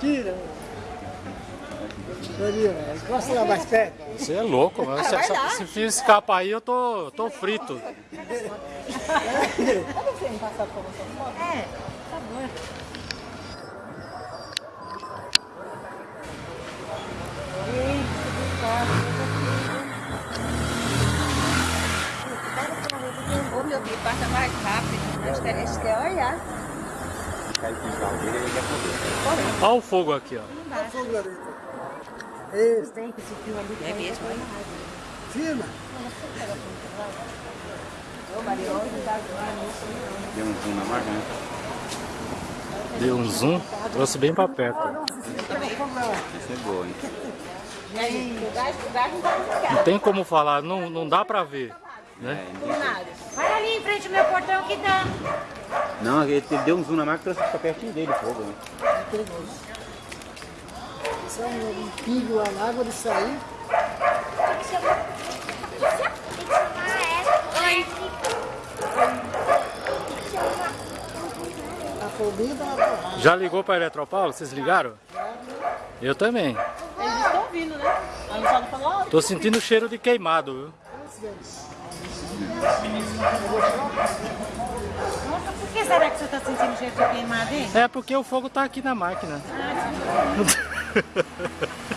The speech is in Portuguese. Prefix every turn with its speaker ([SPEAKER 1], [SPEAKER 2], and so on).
[SPEAKER 1] Tira. Encosta lá mais perto.
[SPEAKER 2] Você é louco, mano. Se, se, se fio escapa aí, eu tô, tô frito.
[SPEAKER 3] Pode você me passar por você? É, por favor. Ô meu filho, passa mais rápido. Nós queremos quer olhar.
[SPEAKER 2] Olha o fogo aqui, ó.
[SPEAKER 1] Olha o fogo ali.
[SPEAKER 3] Que esse fio ali.
[SPEAKER 4] É mesmo, hein?
[SPEAKER 1] firma.
[SPEAKER 3] Tá
[SPEAKER 5] Deu um zoom na máquina, né?
[SPEAKER 2] Deu um zoom, trouxe bem pra perto.
[SPEAKER 5] Isso é boa, hein?
[SPEAKER 3] Gás não
[SPEAKER 2] tem como falar, não, não dá pra ver. Né?
[SPEAKER 4] Vai ali em frente ao meu portão que dá.
[SPEAKER 5] Não, ele ele deu um zoom na máquina e trouxe pra pertinho dele o fogo, né?
[SPEAKER 1] Isso é um, um pingo a água de sair. A foguinha dá uma porrada.
[SPEAKER 2] Já ligou pra Eletropaulo? Vocês ligaram? Eu também.
[SPEAKER 3] Eles estão vindo, né? A Luciana falou, ó,
[SPEAKER 2] Tô sentindo o cheiro de queimado, viu?
[SPEAKER 4] Nossa, por que será de queimado, hein?
[SPEAKER 2] É porque o fogo tá aqui na máquina.